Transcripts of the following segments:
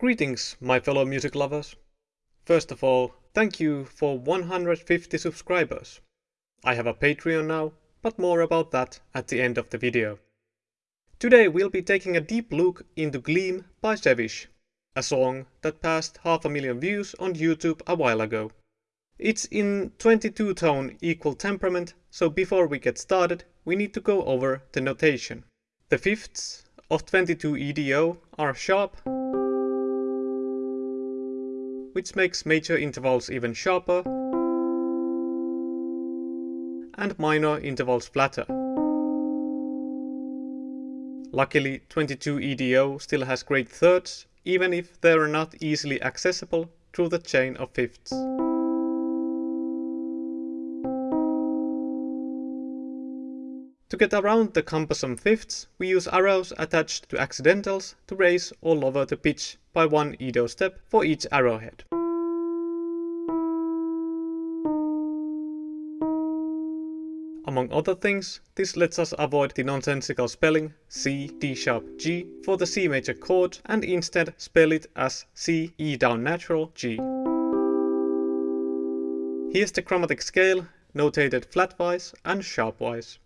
Greetings, my fellow music lovers. First of all, thank you for 150 subscribers. I have a Patreon now, but more about that at the end of the video. Today we'll be taking a deep look into Gleam by Sevish, a song that passed half a million views on YouTube a while ago. It's in 22 tone equal temperament, so before we get started, we need to go over the notation. The fifths of 22 EDO are sharp, which makes major intervals even sharper, and minor intervals flatter. Luckily 22 EDO still has great thirds, even if they are not easily accessible through the chain of fifths. To get around the cumbersome fifths, we use arrows attached to accidentals to raise or lower the pitch by one Edo step for each arrowhead. Among other things, this lets us avoid the nonsensical spelling C, D sharp, G for the C major chord and instead spell it as C, E down natural, G. Here's the chromatic scale, notated flatwise and sharpwise.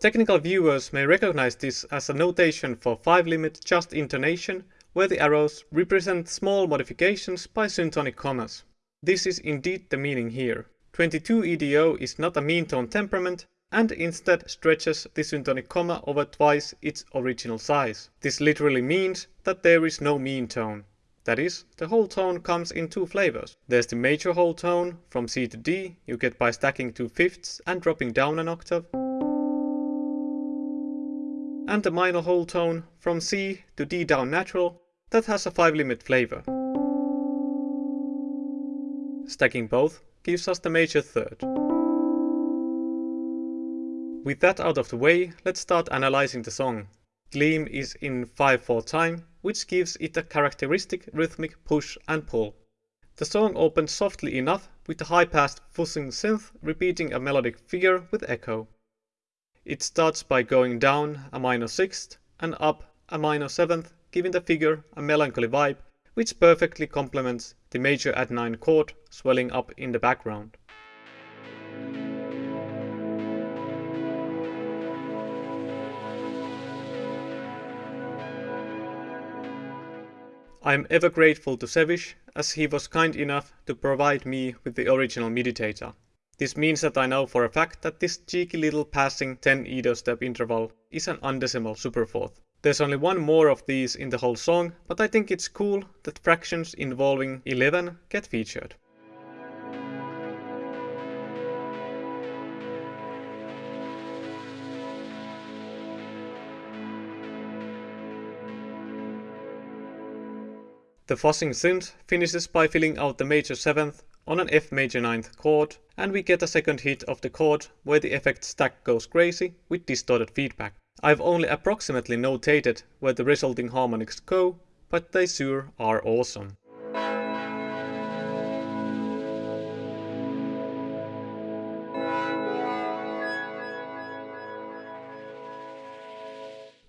Technical viewers may recognize this as a notation for 5-limit just intonation, where the arrows represent small modifications by syntonic commas. This is indeed the meaning here. 22 EDO is not a mean tone temperament, and instead stretches the syntonic comma over twice its original size. This literally means that there is no mean tone. That is, the whole tone comes in two flavors. There's the major whole tone from C to D you get by stacking two fifths and dropping down an octave and the minor whole tone from C to D down natural that has a 5 limit flavor. Stacking both gives us the major third. With that out of the way, let's start analyzing the song. Gleam is in 5-4 time, which gives it a characteristic rhythmic push and pull. The song opens softly enough with a high-passed fuzzing synth repeating a melodic figure with echo. It starts by going down a minor sixth and up a minor seventh, giving the figure a melancholy vibe, which perfectly complements the major add 9 chord swelling up in the background. I am ever grateful to Sevish as he was kind enough to provide me with the original MIDI data. This means that I know for a fact that this cheeky little passing 10 Edo step interval is an undecimal superfourth. There's only one more of these in the whole song, but I think it's cool that fractions involving 11 get featured. The fuzzing synth finishes by filling out the major 7th on an F major 9th chord, and we get a second hit of the chord where the effect stack goes crazy with distorted feedback. I've only approximately notated where the resulting harmonics go, but they sure are awesome.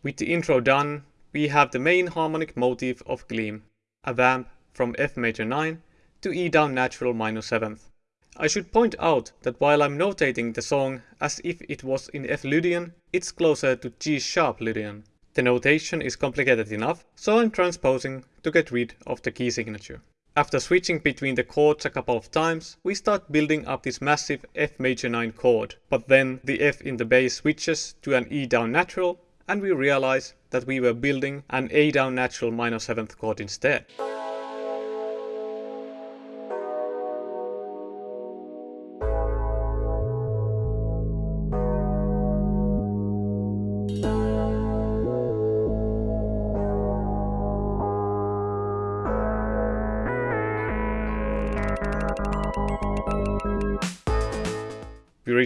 With the intro done, we have the main harmonic motif of Gleam, a vamp from F major 9 to E down natural minor 7th. I should point out that while I'm notating the song as if it was in F Lydian, it's closer to G sharp Lydian. The notation is complicated enough, so I'm transposing to get rid of the key signature. After switching between the chords a couple of times, we start building up this massive F major 9 chord, but then the F in the bass switches to an E down natural, and we realize that we were building an A down natural minor 7th chord instead.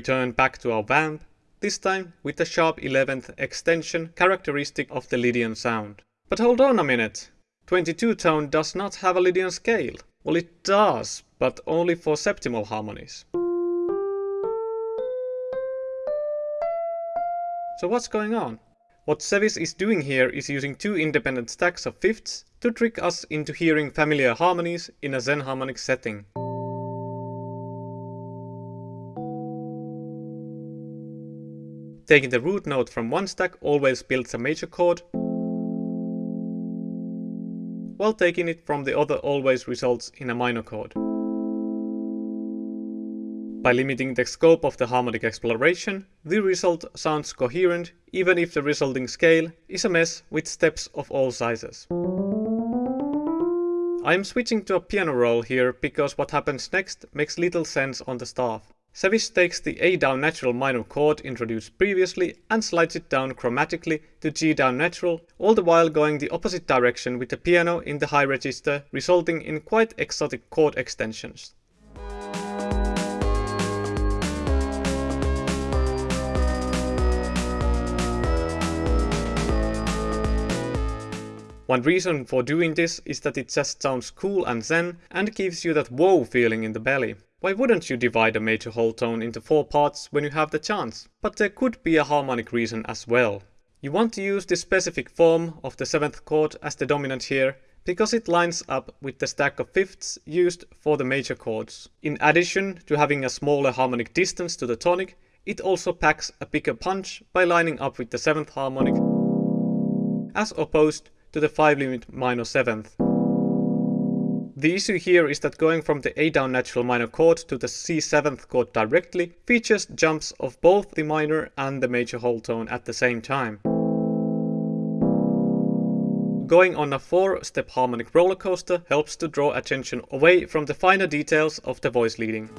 Return back to our vamp, this time with the sharp 11th extension characteristic of the Lydian sound. But hold on a minute! 22 tone does not have a Lydian scale. Well it does, but only for septimal harmonies. So what's going on? What Sevish is doing here is using two independent stacks of fifths to trick us into hearing familiar harmonies in a xenharmonic setting. Taking the root note from one stack always builds a major chord, while taking it from the other always results in a minor chord. By limiting the scope of the harmonic exploration, the result sounds coherent even if the resulting scale is a mess with steps of all sizes. I am switching to a piano roll here because what happens next makes little sense on the staff. Sevish takes the A down natural minor chord introduced previously and slides it down chromatically to G down natural, all the while going the opposite direction with the piano in the high register, resulting in quite exotic chord extensions. One reason for doing this is that it just sounds cool and zen and gives you that wow feeling in the belly. Why wouldn't you divide a major whole tone into four parts when you have the chance? But there could be a harmonic reason as well. You want to use this specific form of the 7th chord as the dominant here because it lines up with the stack of fifths used for the major chords. In addition to having a smaller harmonic distance to the tonic, it also packs a bigger punch by lining up with the 7th harmonic as opposed to the 5 limit minor 7th. The issue here is that going from the A down natural minor chord to the C 7th chord directly features jumps of both the minor and the major whole tone at the same time. Going on a 4-step harmonic roller coaster helps to draw attention away from the finer details of the voice leading.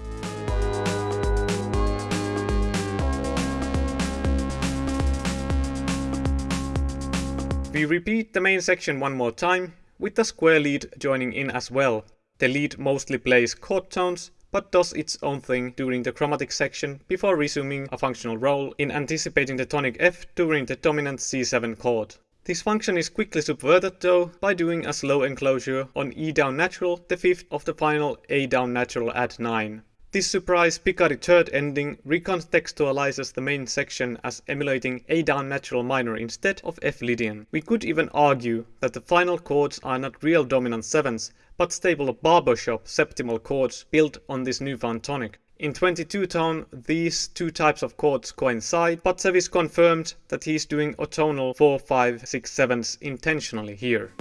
We repeat the main section one more time, with the square lead joining in as well. The lead mostly plays chord tones, but does its own thing during the chromatic section before resuming a functional role in anticipating the tonic F during the dominant C7 chord. This function is quickly subverted though by doing a slow enclosure on E down natural, the fifth of the final A down natural add 9. This surprise Picardy third ending recontextualizes the main section as emulating A down natural minor instead of F Lydian. We could even argue that the final chords are not real dominant sevens, but stable barbershop septimal chords built on this newfound tonic. In 22 tone, these two types of chords coincide, but Sevish confirmed that he's doing otonal 4, 5, 6, 7s intentionally here.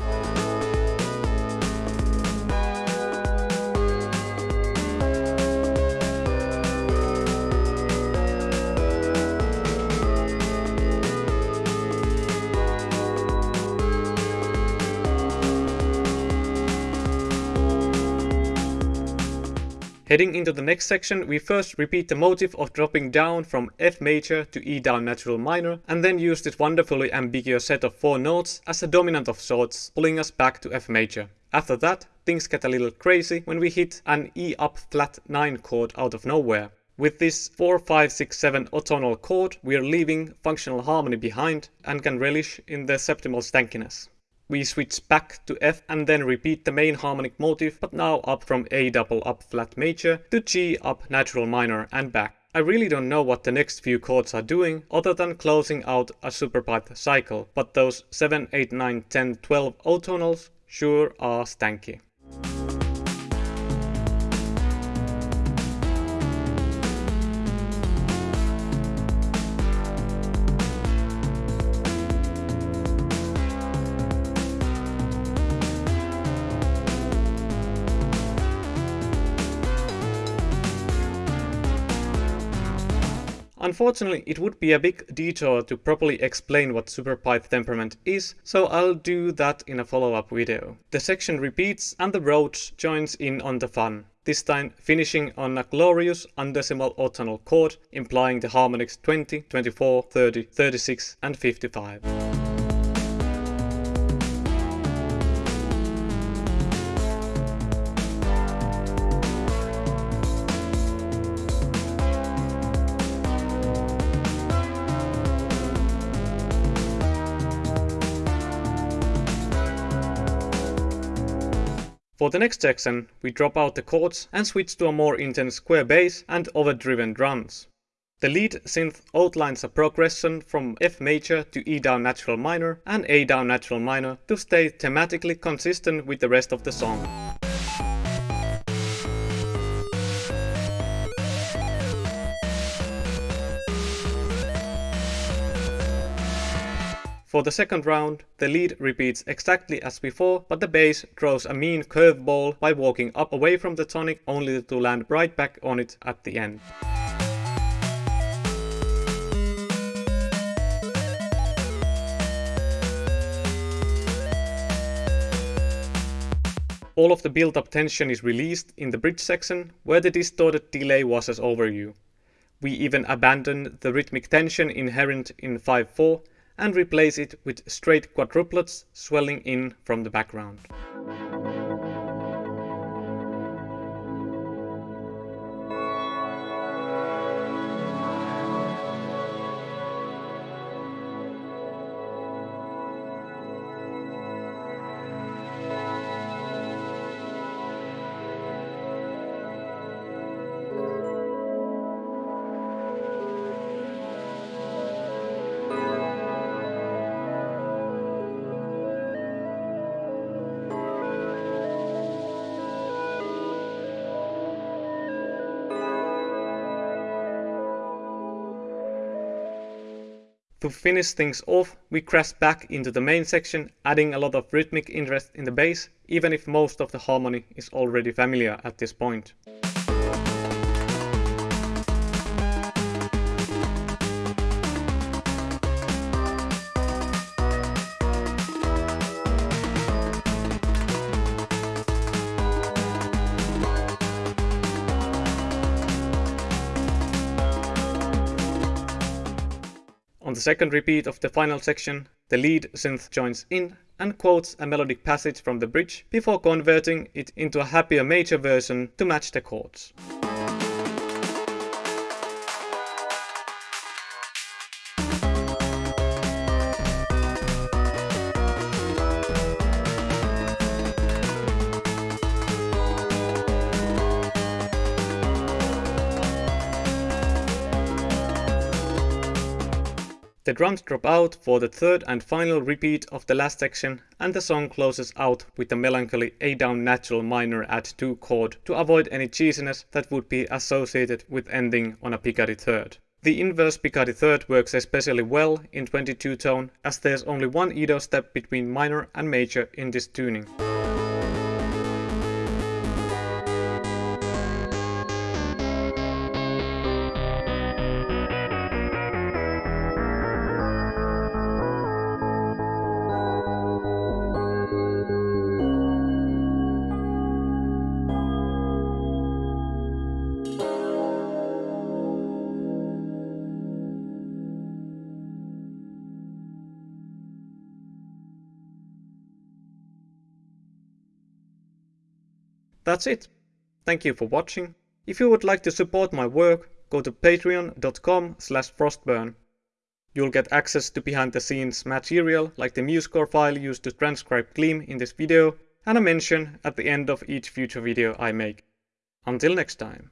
Heading into the next section, we first repeat the motif of dropping down from F major to E down natural minor, and then use this wonderfully ambiguous set of four notes as a dominant of sorts, pulling us back to F major. After that, things get a little crazy when we hit an E up flat 9 chord out of nowhere. With this 4, 5, 6, 7 otonal chord, we are leaving functional harmony behind and can relish in the septimal stankiness. We switch back to F and then repeat the main harmonic motif, but now up from A double up flat major to G up natural minor and back. I really don't know what the next few chords are doing other than closing out a superpyth cycle, but those 7, 8, 9, 10, 12 otonals sure are stanky. Unfortunately, it would be a big detour to properly explain what superpyth temperament is, so I'll do that in a follow-up video. The section repeats and the Rhodes joins in on the fun, this time finishing on a glorious undecimal otonal chord, implying the harmonics 20, 24, 30, 36 and 55. For the next section, we drop out the chords and switch to a more intense square bass and overdriven drums. The lead synth outlines a progression from F major to E down natural minor and A down natural minor to stay thematically consistent with the rest of the song. For the second round, the lead repeats exactly as before, but the bass throws a mean curveball by walking up away from the tonic only to land right back on it at the end. All of the built-up tension is released in the bridge section, where the distorted delay washes over you. We even abandon the rhythmic tension inherent in 5-4 and replace it with straight quadruplets swelling in from the background. To finish things off, we crash back into the main section, adding a lot of rhythmic interest in the bass, even if most of the harmony is already familiar at this point. On the second repeat of the final section, the lead synth joins in and quotes a melodic passage from the bridge before converting it into a happier major version to match the chords. The drums drop out for the third and final repeat of the last section and the song closes out with a melancholy A down natural minor add 2 chord to avoid any cheesiness that would be associated with ending on a Picardy third. The inverse Picardy third works especially well in 22 tone as there's only one Edo step between minor and major in this tuning. That's it. Thank you for watching. If you would like to support my work, go to patreon.com slash frostburn. You'll get access to behind the scenes material like the MuseScore file used to transcribe Gleam in this video and a mention at the end of each future video I make. Until next time.